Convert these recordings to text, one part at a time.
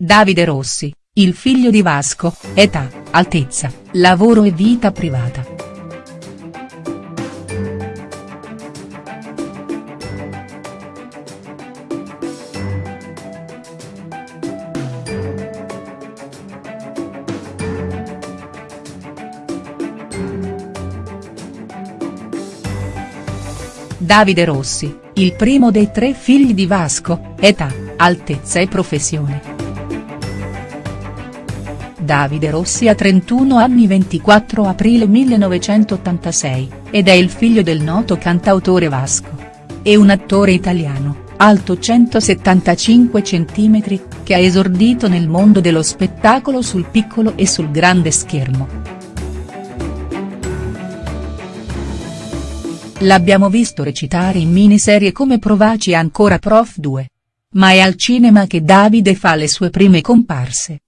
Davide Rossi, il figlio di Vasco, età, altezza, lavoro e vita privata. Davide Rossi, il primo dei tre figli di Vasco, età, altezza e professione. Davide Rossi ha 31 anni 24 aprile 1986, ed è il figlio del noto cantautore Vasco. È un attore italiano, alto 175 cm, che ha esordito nel mondo dello spettacolo sul piccolo e sul grande schermo. L'abbiamo visto recitare in miniserie come Provaci ancora Prof 2. Ma è al cinema che Davide fa le sue prime comparse.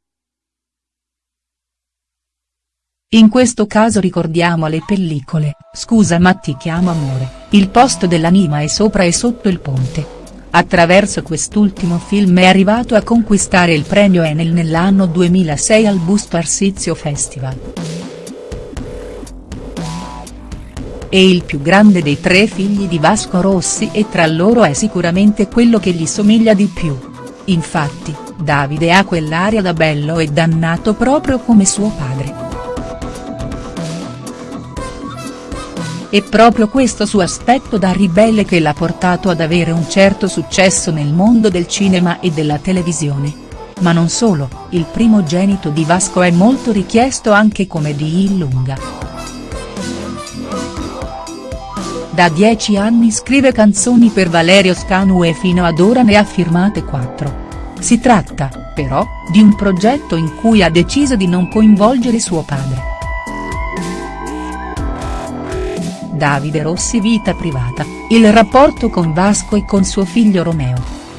In questo caso ricordiamo le pellicole, Scusa ma ti chiamo amore, Il posto dell'anima e Sopra e sotto il ponte. Attraverso quest'ultimo film è arrivato a conquistare il premio Enel nell'anno 2006 al Busto Arsizio Festival. È il più grande dei tre figli di Vasco Rossi e tra loro è sicuramente quello che gli somiglia di più. Infatti, Davide ha quell'aria da bello e dannato proprio come suo padre. È proprio questo suo aspetto da ribelle che l'ha portato ad avere un certo successo nel mondo del cinema e della televisione. Ma non solo, il primogenito di Vasco è molto richiesto anche come di Illunga. Da dieci anni scrive canzoni per Valerio Scanu e fino ad ora ne ha firmate quattro. Si tratta, però, di un progetto in cui ha deciso di non coinvolgere suo padre. Davide Rossi Vita privata, il rapporto con Vasco e con suo figlio Romeo.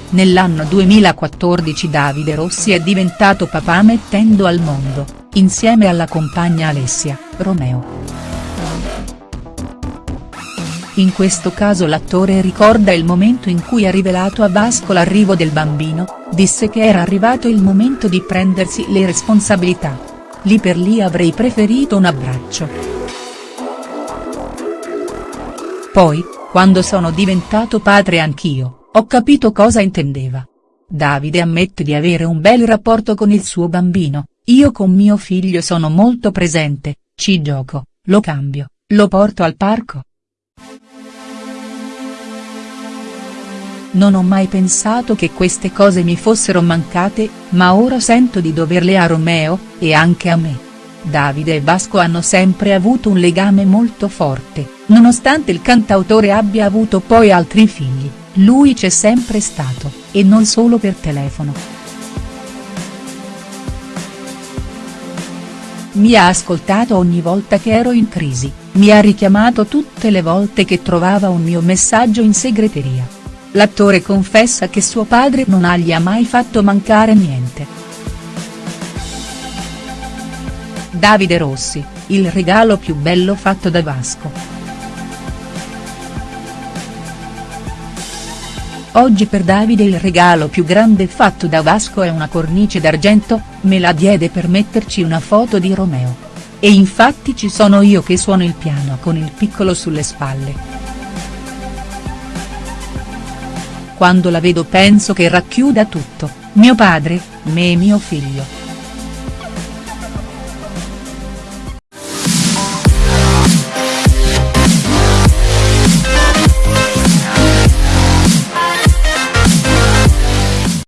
Nell'anno 2014 Davide Rossi è diventato papà mettendo al mondo, insieme alla compagna Alessia, Romeo. In questo caso l'attore ricorda il momento in cui ha rivelato a Vasco l'arrivo del bambino, disse che era arrivato il momento di prendersi le responsabilità. Lì per lì avrei preferito un abbraccio. Poi, quando sono diventato padre anch'io, ho capito cosa intendeva. Davide ammette di avere un bel rapporto con il suo bambino, io con mio figlio sono molto presente, ci gioco, lo cambio, lo porto al parco. Non ho mai pensato che queste cose mi fossero mancate, ma ora sento di doverle a Romeo, e anche a me. Davide e Vasco hanno sempre avuto un legame molto forte, nonostante il cantautore abbia avuto poi altri figli, lui c'è sempre stato, e non solo per telefono. Mi ha ascoltato ogni volta che ero in crisi, mi ha richiamato tutte le volte che trovava un mio messaggio in segreteria. L'attore confessa che suo padre non gli ha mai fatto mancare niente. Davide Rossi, il regalo più bello fatto da Vasco. Oggi per Davide il regalo più grande fatto da Vasco è una cornice d'argento, me la diede per metterci una foto di Romeo. E infatti ci sono io che suono il piano con il piccolo sulle spalle. Quando la vedo penso che racchiuda tutto, mio padre, me e mio figlio.